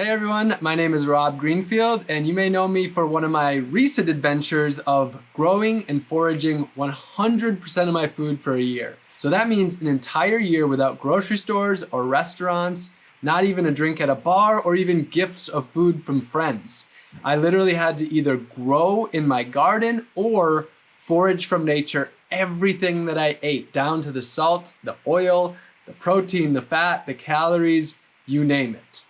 Hey everyone, my name is Rob Greenfield, and you may know me for one of my recent adventures of growing and foraging 100% of my food for a year. So that means an entire year without grocery stores or restaurants, not even a drink at a bar, or even gifts of food from friends. I literally had to either grow in my garden or forage from nature everything that I ate, down to the salt, the oil, the protein, the fat, the calories, you name it.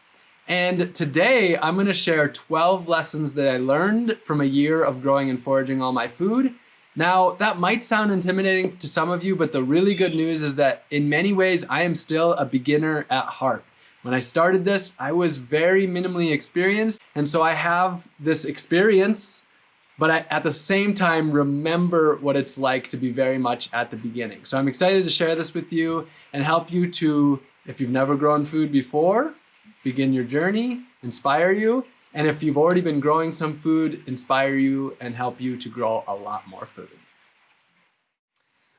And today I'm gonna share 12 lessons that I learned from a year of growing and foraging all my food. Now, that might sound intimidating to some of you, but the really good news is that in many ways, I am still a beginner at heart. When I started this, I was very minimally experienced, and so I have this experience, but I, at the same time, remember what it's like to be very much at the beginning. So I'm excited to share this with you and help you to, if you've never grown food before, begin your journey, inspire you, and if you've already been growing some food, inspire you and help you to grow a lot more food.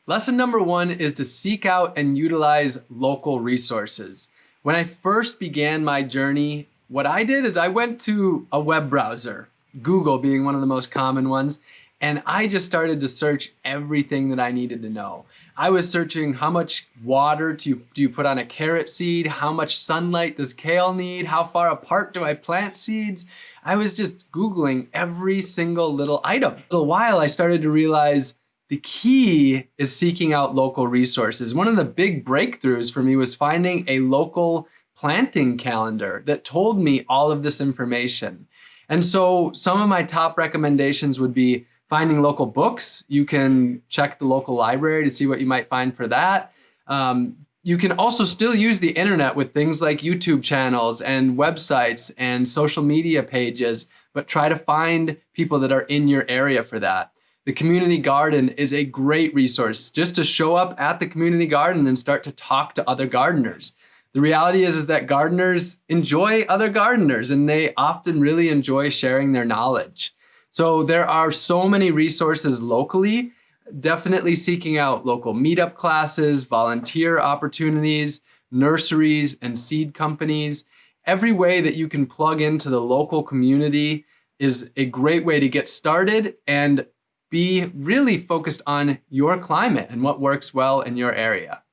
Lesson number one is to seek out and utilize local resources. When I first began my journey, what I did is I went to a web browser, Google being one of the most common ones, and I just started to search everything that I needed to know. I was searching how much water do you, do you put on a carrot seed? How much sunlight does kale need? How far apart do I plant seeds? I was just Googling every single little item. For a while, I started to realize the key is seeking out local resources. One of the big breakthroughs for me was finding a local planting calendar that told me all of this information. And so some of my top recommendations would be finding local books. You can check the local library to see what you might find for that. Um, you can also still use the internet with things like YouTube channels and websites and social media pages, but try to find people that are in your area for that. The community garden is a great resource just to show up at the community garden and start to talk to other gardeners. The reality is, is that gardeners enjoy other gardeners and they often really enjoy sharing their knowledge. So there are so many resources locally, definitely seeking out local meetup classes, volunteer opportunities, nurseries and seed companies. Every way that you can plug into the local community is a great way to get started and be really focused on your climate and what works well in your area.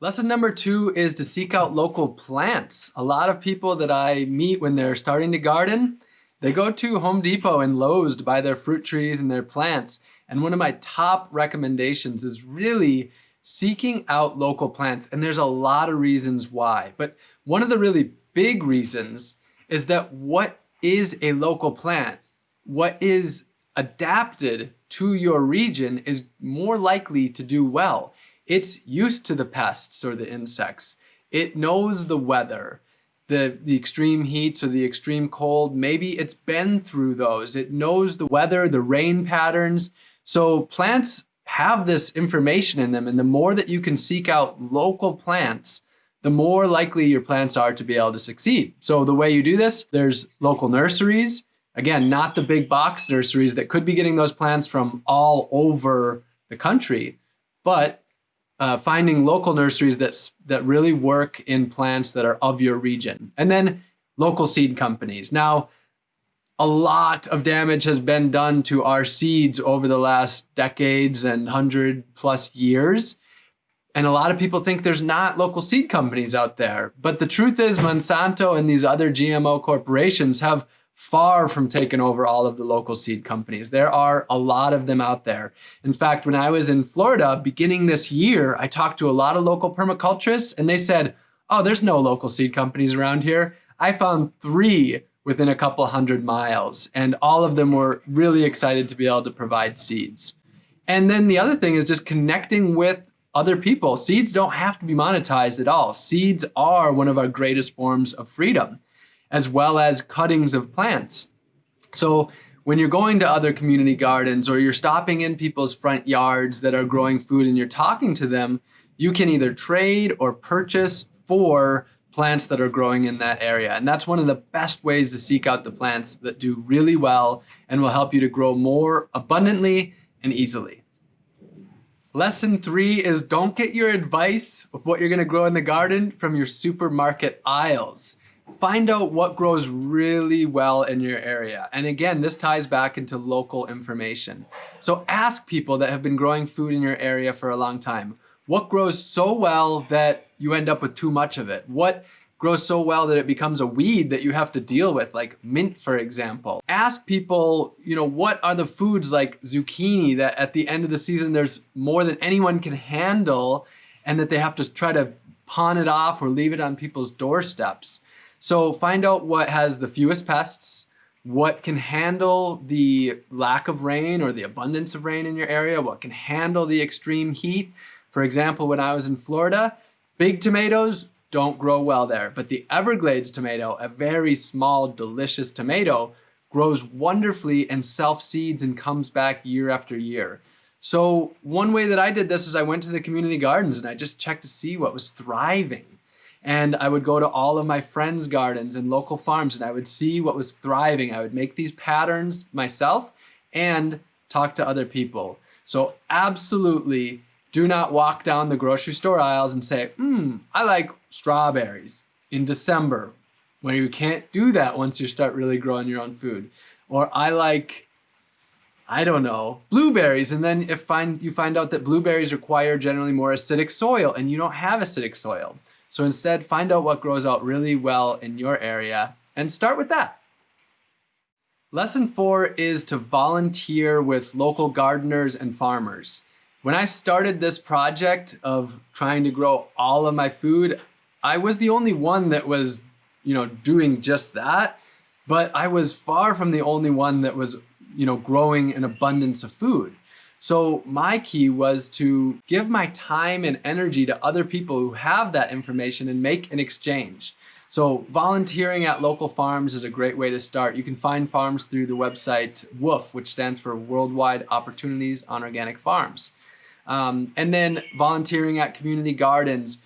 Lesson number two is to seek out local plants. A lot of people that I meet when they're starting to garden, they go to Home Depot and Lowe's to buy their fruit trees and their plants. And one of my top recommendations is really seeking out local plants. And there's a lot of reasons why. But one of the really big reasons is that what is a local plant, what is adapted to your region is more likely to do well. It's used to the pests or the insects. It knows the weather the, the extreme heats or the extreme cold, maybe it's been through those. It knows the weather, the rain patterns. So plants have this information in them. And the more that you can seek out local plants, the more likely your plants are to be able to succeed. So the way you do this, there's local nurseries. Again, not the big box nurseries that could be getting those plants from all over the country, but uh, finding local nurseries that, that really work in plants that are of your region. And then local seed companies. Now, a lot of damage has been done to our seeds over the last decades and 100 plus years. And a lot of people think there's not local seed companies out there. But the truth is Monsanto and these other GMO corporations have far from taking over all of the local seed companies. There are a lot of them out there. In fact, when I was in Florida beginning this year, I talked to a lot of local permaculturists and they said, oh, there's no local seed companies around here. I found three within a couple hundred miles and all of them were really excited to be able to provide seeds. And then the other thing is just connecting with other people. Seeds don't have to be monetized at all. Seeds are one of our greatest forms of freedom as well as cuttings of plants. So when you're going to other community gardens or you're stopping in people's front yards that are growing food and you're talking to them, you can either trade or purchase for plants that are growing in that area. And that's one of the best ways to seek out the plants that do really well and will help you to grow more abundantly and easily. Lesson three is don't get your advice of what you're gonna grow in the garden from your supermarket aisles. Find out what grows really well in your area. And again, this ties back into local information. So ask people that have been growing food in your area for a long time. What grows so well that you end up with too much of it? What grows so well that it becomes a weed that you have to deal with, like mint, for example. Ask people, you know, what are the foods like zucchini that at the end of the season there's more than anyone can handle and that they have to try to pawn it off or leave it on people's doorsteps. So find out what has the fewest pests, what can handle the lack of rain or the abundance of rain in your area, what can handle the extreme heat. For example, when I was in Florida, big tomatoes don't grow well there, but the Everglades tomato, a very small, delicious tomato, grows wonderfully and self-seeds and comes back year after year. So one way that I did this is I went to the community gardens and I just checked to see what was thriving. And I would go to all of my friends' gardens and local farms and I would see what was thriving. I would make these patterns myself and talk to other people. So absolutely do not walk down the grocery store aisles and say, hmm, I like strawberries in December when you can't do that once you start really growing your own food. Or I like, I don't know, blueberries. And then if find, you find out that blueberries require generally more acidic soil and you don't have acidic soil. So instead, find out what grows out really well in your area and start with that. Lesson four is to volunteer with local gardeners and farmers. When I started this project of trying to grow all of my food, I was the only one that was, you know, doing just that. But I was far from the only one that was, you know, growing an abundance of food. So my key was to give my time and energy to other people who have that information and make an exchange. So volunteering at local farms is a great way to start. You can find farms through the website WWOOF, which stands for Worldwide Opportunities on Organic Farms. Um, and then volunteering at community gardens,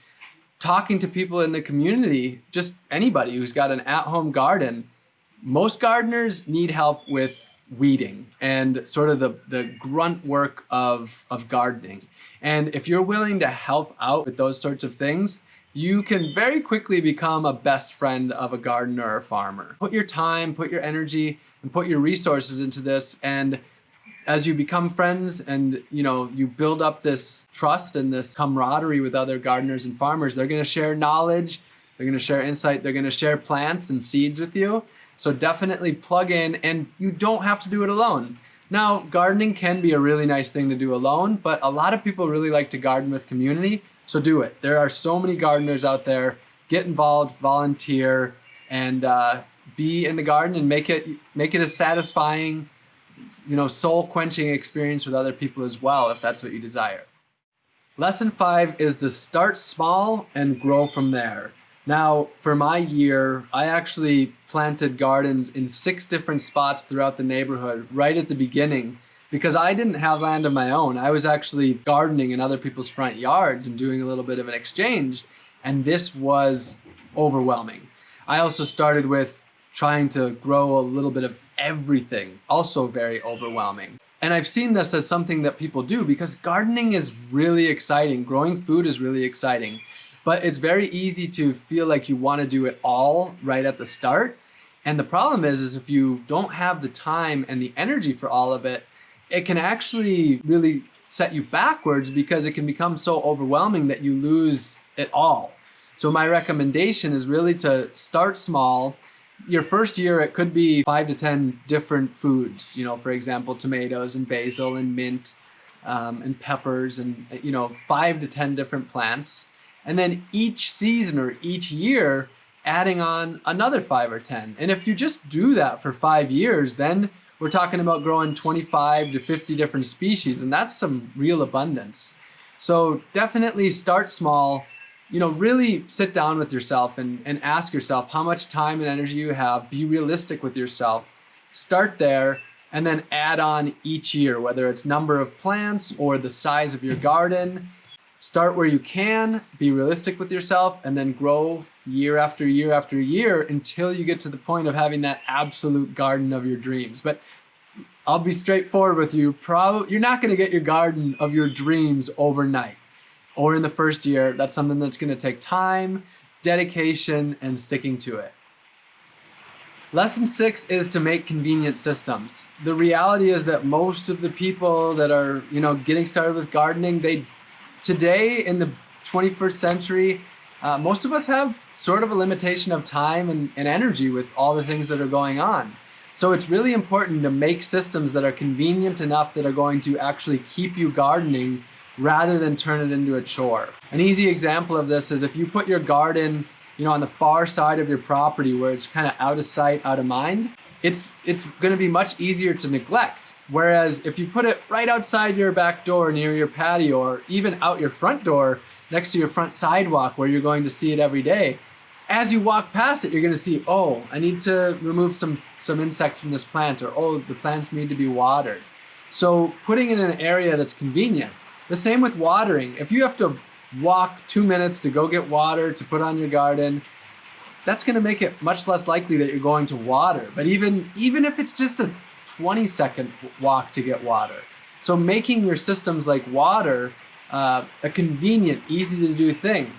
talking to people in the community, just anybody who's got an at-home garden. Most gardeners need help with weeding and sort of the, the grunt work of, of gardening. And if you're willing to help out with those sorts of things, you can very quickly become a best friend of a gardener or farmer. Put your time, put your energy, and put your resources into this. And as you become friends and you know you build up this trust and this camaraderie with other gardeners and farmers, they're gonna share knowledge, they're gonna share insight, they're gonna share plants and seeds with you. So definitely plug in and you don't have to do it alone. Now, gardening can be a really nice thing to do alone, but a lot of people really like to garden with community, so do it. There are so many gardeners out there. Get involved, volunteer, and uh, be in the garden and make it make it a satisfying, you know, soul-quenching experience with other people as well, if that's what you desire. Lesson five is to start small and grow from there. Now, for my year, I actually planted gardens in six different spots throughout the neighborhood right at the beginning because I didn't have land of my own. I was actually gardening in other people's front yards and doing a little bit of an exchange, and this was overwhelming. I also started with trying to grow a little bit of everything, also very overwhelming. And I've seen this as something that people do because gardening is really exciting. Growing food is really exciting. But it's very easy to feel like you want to do it all right at the start. And the problem is, is if you don't have the time and the energy for all of it, it can actually really set you backwards because it can become so overwhelming that you lose it all. So my recommendation is really to start small. Your first year, it could be five to 10 different foods, you know, for example, tomatoes and basil and mint um, and peppers and, you know, five to 10 different plants. And then each season or each year, adding on another five or 10. And if you just do that for five years, then we're talking about growing 25 to 50 different species, and that's some real abundance. So definitely start small, you know, really sit down with yourself and, and ask yourself how much time and energy you have, be realistic with yourself, start there, and then add on each year, whether it's number of plants or the size of your garden, Start where you can, be realistic with yourself, and then grow year after year after year until you get to the point of having that absolute garden of your dreams. But I'll be straightforward with you. Probably you're not going to get your garden of your dreams overnight or in the first year. That's something that's going to take time, dedication, and sticking to it. Lesson six is to make convenient systems. The reality is that most of the people that are, you know, getting started with gardening, they today in the 21st century, uh, most of us have sort of a limitation of time and, and energy with all the things that are going on. So it's really important to make systems that are convenient enough that are going to actually keep you gardening rather than turn it into a chore. An easy example of this is if you put your garden you know, on the far side of your property where it's kind of out of sight, out of mind, it's it's going to be much easier to neglect. Whereas if you put it right outside your back door near your patio or even out your front door next to your front sidewalk where you're going to see it every day, as you walk past it, you're going to see, oh, I need to remove some some insects from this plant or oh, the plants need to be watered. So putting it in an area that's convenient. The same with watering. If you have to walk two minutes to go get water to put on your garden, that's going to make it much less likely that you're going to water. But even, even if it's just a 20 second walk to get water. So making your systems like water uh, a convenient, easy to do thing.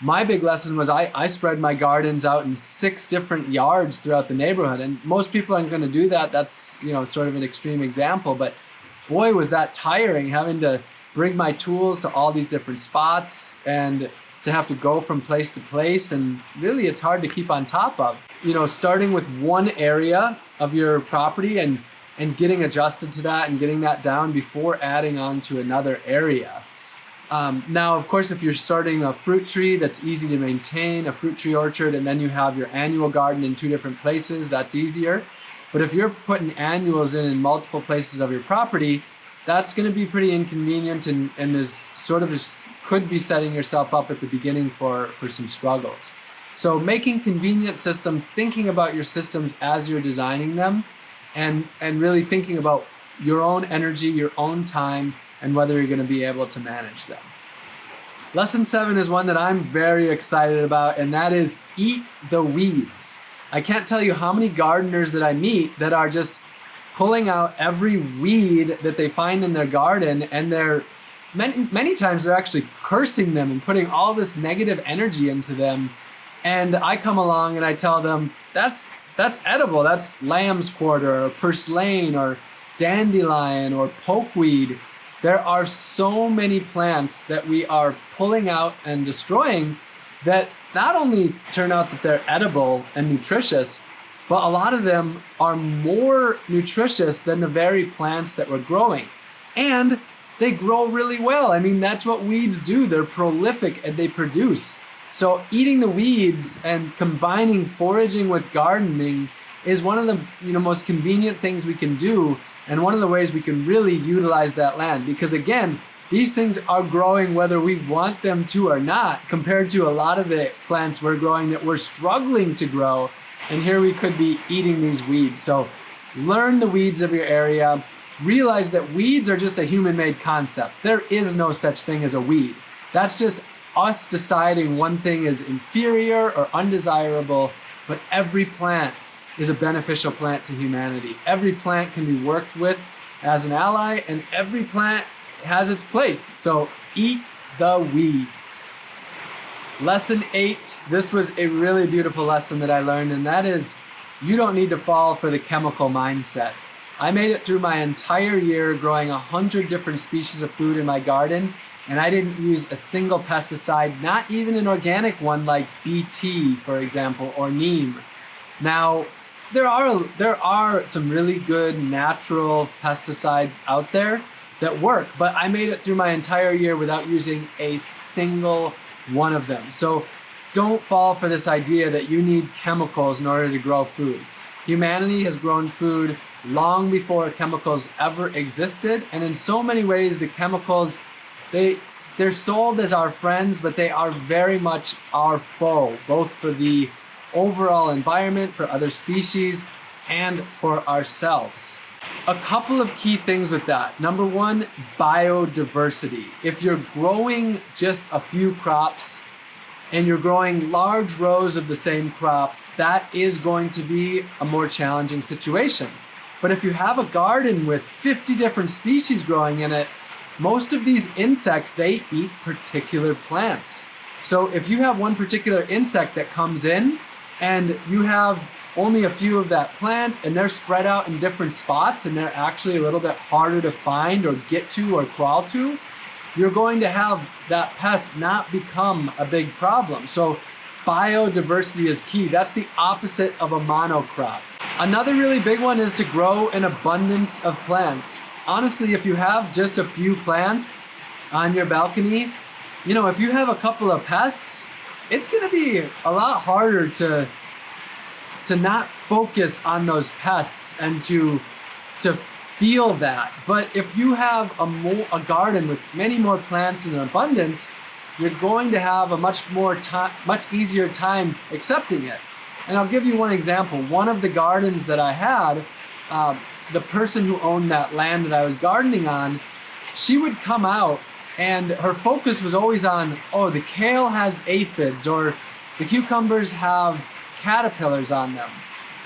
My big lesson was I, I spread my gardens out in six different yards throughout the neighborhood. And most people aren't going to do that. That's, you know, sort of an extreme example. But boy, was that tiring having to bring my tools to all these different spots and to have to go from place to place and really it's hard to keep on top of. You know, starting with one area of your property and and getting adjusted to that and getting that down before adding on to another area. Um, now, of course, if you're starting a fruit tree that's easy to maintain, a fruit tree orchard, and then you have your annual garden in two different places, that's easier. But if you're putting annuals in in multiple places of your property, that's going to be pretty inconvenient and, and is sort of could be setting yourself up at the beginning for, for some struggles. So making convenient systems, thinking about your systems as you're designing them, and, and really thinking about your own energy, your own time, and whether you're going to be able to manage them. Lesson seven is one that I'm very excited about, and that is eat the weeds. I can't tell you how many gardeners that I meet that are just pulling out every weed that they find in their garden and they're many, many times they're actually cursing them and putting all this negative energy into them. And I come along and I tell them, that's, that's edible. That's lamb's quarter or purslane or dandelion or pokeweed. There are so many plants that we are pulling out and destroying that not only turn out that they're edible and nutritious, but a lot of them are more nutritious than the very plants that we're growing. And they grow really well. I mean, that's what weeds do. They're prolific and they produce. So eating the weeds and combining foraging with gardening is one of the you know most convenient things we can do and one of the ways we can really utilize that land because again these things are growing whether we want them to or not compared to a lot of the plants we're growing that we're struggling to grow and here we could be eating these weeds. So learn the weeds of your area. Realize that weeds are just a human-made concept. There is no such thing as a weed. That's just us deciding one thing is inferior or undesirable, but every plant is a beneficial plant to humanity. Every plant can be worked with as an ally, and every plant has its place. So eat the weeds. Lesson eight, this was a really beautiful lesson that I learned, and that is you don't need to fall for the chemical mindset. I made it through my entire year growing a hundred different species of food in my garden, and I didn't use a single pesticide, not even an organic one like BT, for example, or neem. Now, there are, there are some really good natural pesticides out there that work, but I made it through my entire year without using a single one of them. So don't fall for this idea that you need chemicals in order to grow food. Humanity has grown food long before chemicals ever existed. And in so many ways, the chemicals, they, they're sold as our friends, but they are very much our foe, both for the overall environment, for other species, and for ourselves. A couple of key things with that. Number one, biodiversity. If you're growing just a few crops and you're growing large rows of the same crop, that is going to be a more challenging situation. But if you have a garden with 50 different species growing in it, most of these insects, they eat particular plants. So if you have one particular insect that comes in and you have only a few of that plant and they're spread out in different spots and they're actually a little bit harder to find or get to or crawl to, you're going to have that pest not become a big problem. So biodiversity is key. That's the opposite of a monocrop. Another really big one is to grow an abundance of plants. Honestly, if you have just a few plants on your balcony, you know, if you have a couple of pests, it's gonna be a lot harder to to not focus on those pests and to to feel that. But if you have a, more, a garden with many more plants in abundance, you're going to have a much more time, much easier time accepting it. And I'll give you one example. One of the gardens that I had, uh, the person who owned that land that I was gardening on, she would come out and her focus was always on, oh, the kale has aphids or the cucumbers have caterpillars on them.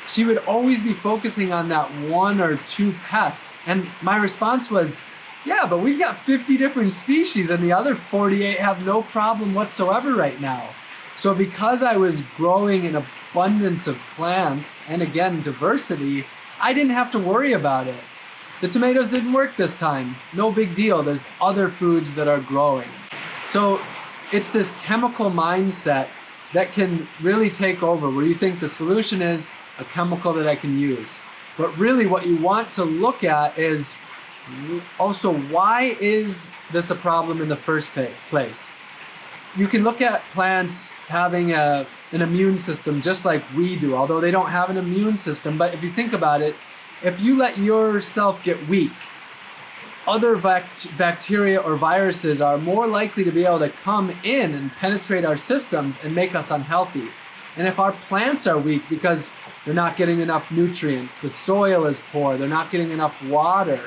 She would always be focusing on that one or two pests. And my response was, yeah, but we've got 50 different species and the other 48 have no problem whatsoever right now. So because I was growing an abundance of plants and again, diversity, I didn't have to worry about it. The tomatoes didn't work this time. No big deal. There's other foods that are growing. So it's this chemical mindset that can really take over where you think the solution is a chemical that I can use. But really what you want to look at is also why is this a problem in the first place? You can look at plants having a, an immune system just like we do, although they don't have an immune system. But if you think about it, if you let yourself get weak, other bacteria or viruses are more likely to be able to come in and penetrate our systems and make us unhealthy. And if our plants are weak because they're not getting enough nutrients, the soil is poor, they're not getting enough water,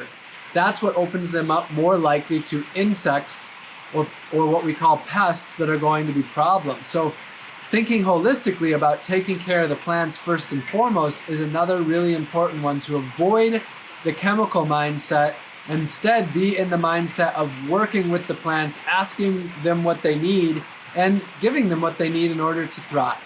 that's what opens them up more likely to insects or, or what we call pests that are going to be problems. So thinking holistically about taking care of the plants first and foremost is another really important one to avoid the chemical mindset Instead, be in the mindset of working with the plants, asking them what they need, and giving them what they need in order to thrive.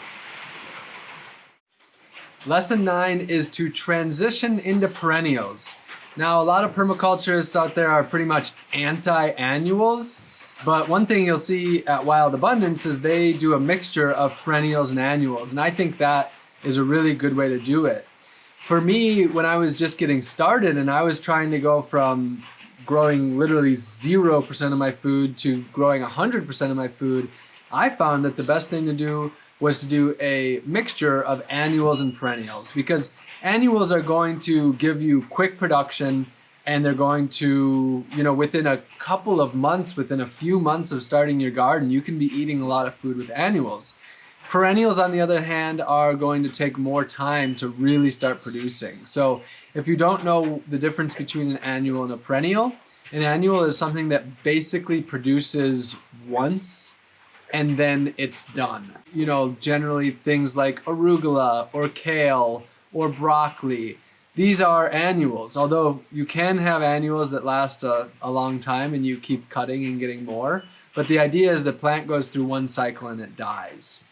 Lesson nine is to transition into perennials. Now, a lot of permaculturists out there are pretty much anti-annuals, but one thing you'll see at Wild Abundance is they do a mixture of perennials and annuals, and I think that is a really good way to do it. For me, when I was just getting started and I was trying to go from growing literally 0% of my food to growing 100% of my food, I found that the best thing to do was to do a mixture of annuals and perennials because annuals are going to give you quick production and they're going to, you know, within a couple of months, within a few months of starting your garden, you can be eating a lot of food with annuals. Perennials, on the other hand, are going to take more time to really start producing. So if you don't know the difference between an annual and a perennial, an annual is something that basically produces once and then it's done. You know, generally things like arugula or kale or broccoli, these are annuals, although you can have annuals that last a, a long time and you keep cutting and getting more. But the idea is the plant goes through one cycle and it dies.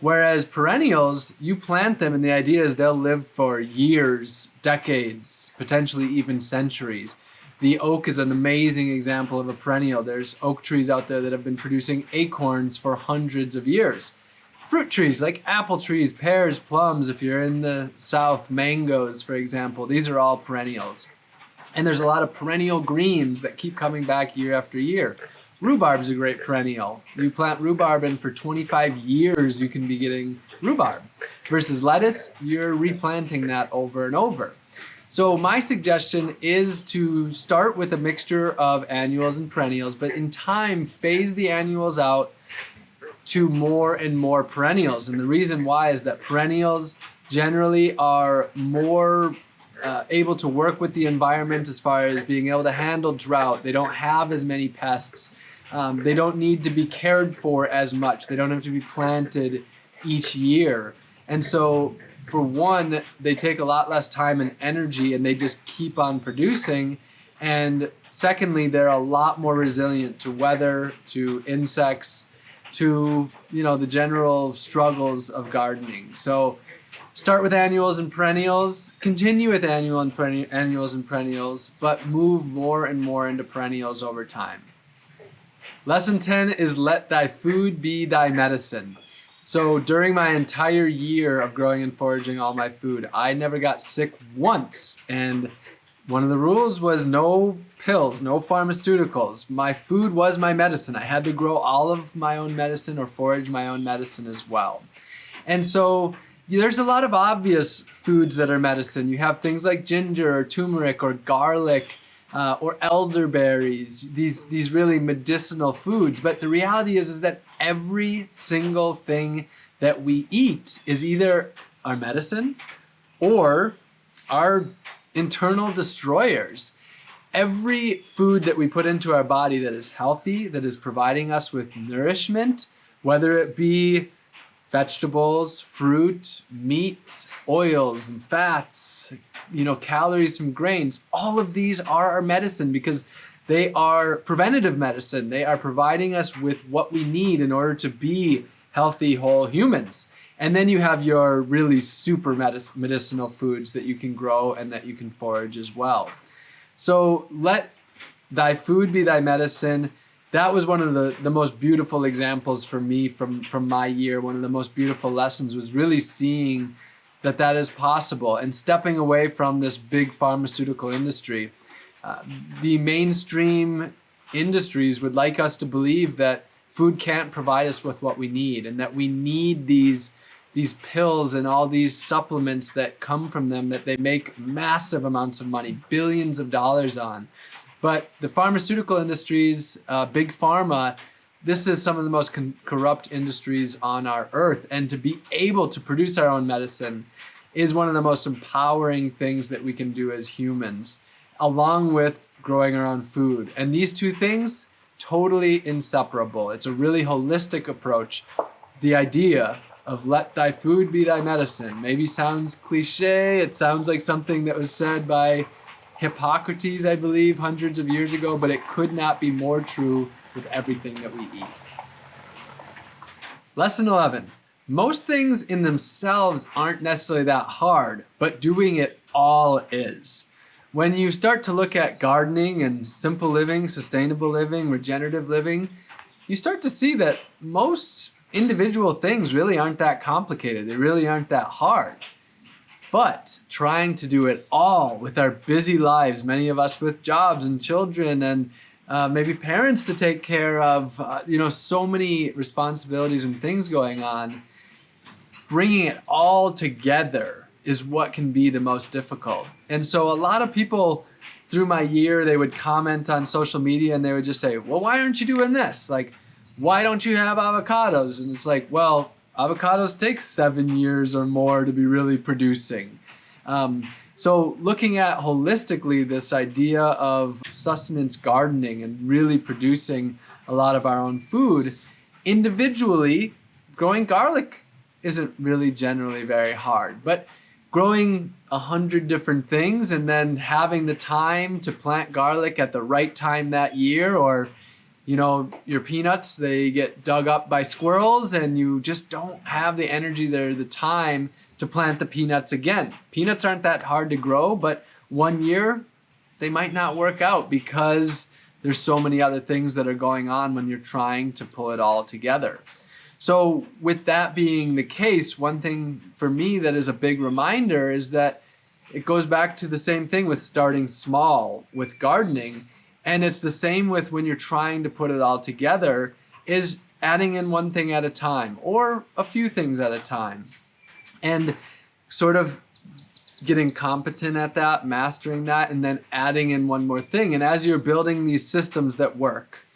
Whereas perennials, you plant them and the idea is they'll live for years, decades, potentially even centuries. The oak is an amazing example of a perennial. There's oak trees out there that have been producing acorns for hundreds of years. Fruit trees like apple trees, pears, plums, if you're in the south, mangoes, for example, these are all perennials. And there's a lot of perennial greens that keep coming back year after year. Rhubarb is a great perennial. You plant rhubarb and for 25 years you can be getting rhubarb. Versus lettuce, you're replanting that over and over. So my suggestion is to start with a mixture of annuals and perennials, but in time phase the annuals out to more and more perennials. And the reason why is that perennials generally are more uh, able to work with the environment as far as being able to handle drought. They don't have as many pests. Um, they don't need to be cared for as much. They don't have to be planted each year. And so for one, they take a lot less time and energy and they just keep on producing. And secondly, they're a lot more resilient to weather, to insects, to you know the general struggles of gardening. So start with annuals and perennials, continue with annual and annuals and perennials, but move more and more into perennials over time. Lesson 10 is let thy food be thy medicine. So during my entire year of growing and foraging all my food, I never got sick once. And one of the rules was no pills, no pharmaceuticals. My food was my medicine. I had to grow all of my own medicine or forage my own medicine as well. And so there's a lot of obvious foods that are medicine. You have things like ginger or turmeric or garlic uh, or elderberries, these, these really medicinal foods. But the reality is, is that every single thing that we eat is either our medicine or our internal destroyers. Every food that we put into our body that is healthy, that is providing us with nourishment, whether it be vegetables, fruit, meat, oils and fats, you know, calories from grains. All of these are our medicine because they are preventative medicine. They are providing us with what we need in order to be healthy, whole humans. And then you have your really super medic medicinal foods that you can grow and that you can forage as well. So let thy food be thy medicine that was one of the, the most beautiful examples for me from, from my year. One of the most beautiful lessons was really seeing that that is possible and stepping away from this big pharmaceutical industry. Uh, the mainstream industries would like us to believe that food can't provide us with what we need and that we need these these pills and all these supplements that come from them that they make massive amounts of money, billions of dollars on. But the pharmaceutical industries, uh, big pharma, this is some of the most corrupt industries on our earth. And to be able to produce our own medicine is one of the most empowering things that we can do as humans, along with growing our own food. And these two things, totally inseparable. It's a really holistic approach. The idea of let thy food be thy medicine maybe sounds cliche. It sounds like something that was said by Hippocrates, I believe, hundreds of years ago, but it could not be more true with everything that we eat. Lesson 11. Most things in themselves aren't necessarily that hard, but doing it all is. When you start to look at gardening and simple living, sustainable living, regenerative living, you start to see that most individual things really aren't that complicated. They really aren't that hard. But trying to do it all with our busy lives, many of us with jobs and children and uh, maybe parents to take care of, uh, you know, so many responsibilities and things going on, bringing it all together is what can be the most difficult. And so a lot of people through my year, they would comment on social media and they would just say, well, why aren't you doing this? Like, why don't you have avocados? And it's like, well, avocados take seven years or more to be really producing. Um, so looking at holistically this idea of sustenance gardening and really producing a lot of our own food, individually, growing garlic isn't really generally very hard. But growing a hundred different things and then having the time to plant garlic at the right time that year or you know, your peanuts, they get dug up by squirrels and you just don't have the energy there, the time to plant the peanuts again. Peanuts aren't that hard to grow, but one year they might not work out because there's so many other things that are going on when you're trying to pull it all together. So with that being the case, one thing for me that is a big reminder is that it goes back to the same thing with starting small with gardening and it's the same with when you're trying to put it all together is adding in one thing at a time or a few things at a time and sort of getting competent at that, mastering that, and then adding in one more thing. And as you're building these systems that work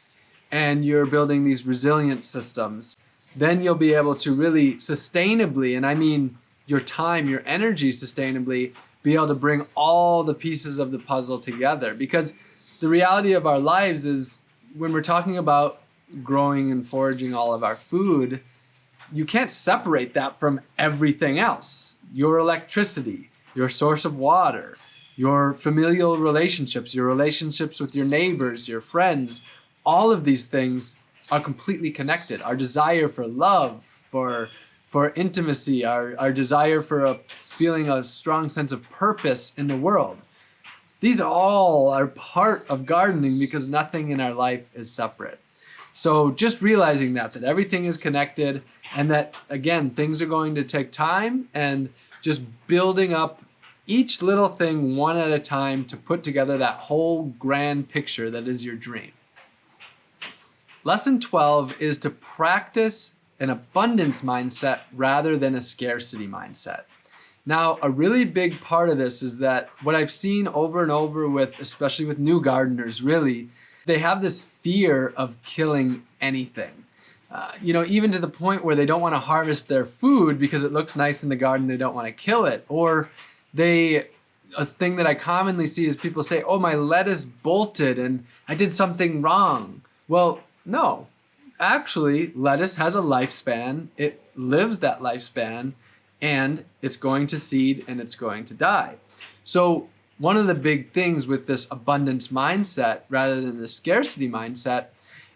and you're building these resilient systems, then you'll be able to really sustainably, and I mean your time, your energy sustainably, be able to bring all the pieces of the puzzle together. Because the reality of our lives is when we're talking about growing and foraging all of our food, you can't separate that from everything else. Your electricity, your source of water, your familial relationships, your relationships with your neighbors, your friends, all of these things are completely connected. Our desire for love, for for intimacy, our, our desire for a feeling a strong sense of purpose in the world. These all are part of gardening because nothing in our life is separate. So just realizing that, that everything is connected and that again, things are going to take time and just building up each little thing one at a time to put together that whole grand picture that is your dream. Lesson 12 is to practice an abundance mindset rather than a scarcity mindset. Now, a really big part of this is that what I've seen over and over with, especially with new gardeners, really, they have this fear of killing anything. Uh, you know, even to the point where they don't want to harvest their food because it looks nice in the garden, they don't want to kill it. Or they, a thing that I commonly see is people say, oh, my lettuce bolted and I did something wrong. Well, no, actually, lettuce has a lifespan. It lives that lifespan and it's going to seed and it's going to die. So one of the big things with this abundance mindset rather than the scarcity mindset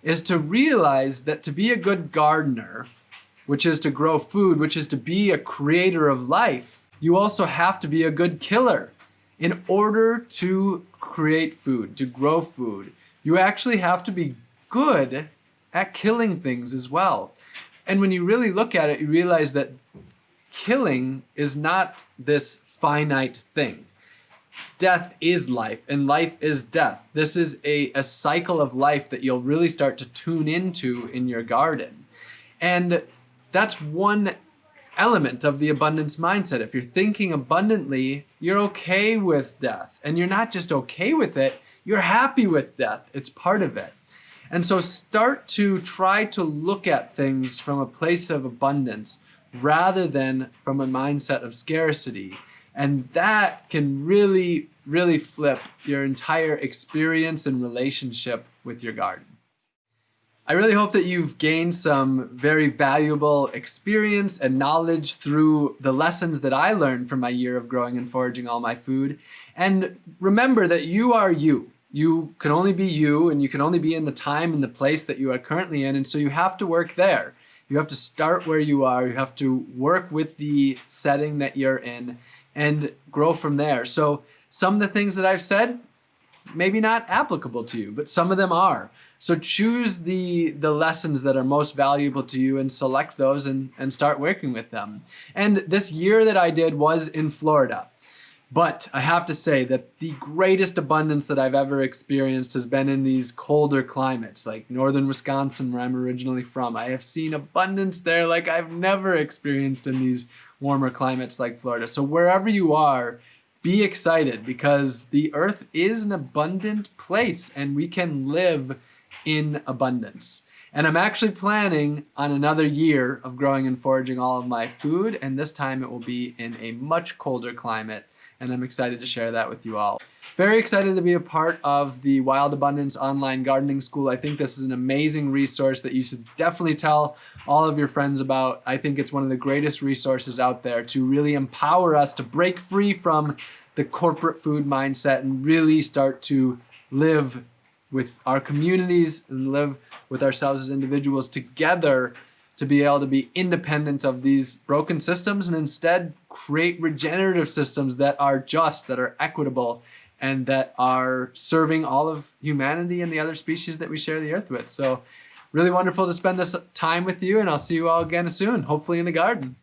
is to realize that to be a good gardener, which is to grow food, which is to be a creator of life, you also have to be a good killer. In order to create food, to grow food, you actually have to be good at killing things as well. And when you really look at it, you realize that killing is not this finite thing. Death is life and life is death. This is a, a cycle of life that you'll really start to tune into in your garden. And that's one element of the abundance mindset. If you're thinking abundantly, you're okay with death. And you're not just okay with it, you're happy with death. It's part of it. And so start to try to look at things from a place of abundance rather than from a mindset of scarcity. And that can really, really flip your entire experience and relationship with your garden. I really hope that you've gained some very valuable experience and knowledge through the lessons that I learned from my year of growing and foraging all my food. And remember that you are you. You can only be you and you can only be in the time and the place that you are currently in. And so you have to work there. You have to start where you are. You have to work with the setting that you're in and grow from there. So some of the things that I've said, maybe not applicable to you, but some of them are. So choose the, the lessons that are most valuable to you and select those and, and start working with them. And this year that I did was in Florida. But I have to say that the greatest abundance that I've ever experienced has been in these colder climates, like northern Wisconsin, where I'm originally from. I have seen abundance there like I've never experienced in these warmer climates like Florida. So wherever you are, be excited because the earth is an abundant place and we can live in abundance. And I'm actually planning on another year of growing and foraging all of my food, and this time it will be in a much colder climate and I'm excited to share that with you all. Very excited to be a part of the Wild Abundance Online Gardening School. I think this is an amazing resource that you should definitely tell all of your friends about. I think it's one of the greatest resources out there to really empower us to break free from the corporate food mindset and really start to live with our communities and live with ourselves as individuals together to be able to be independent of these broken systems and instead create regenerative systems that are just, that are equitable, and that are serving all of humanity and the other species that we share the earth with. So really wonderful to spend this time with you and I'll see you all again soon, hopefully in the garden.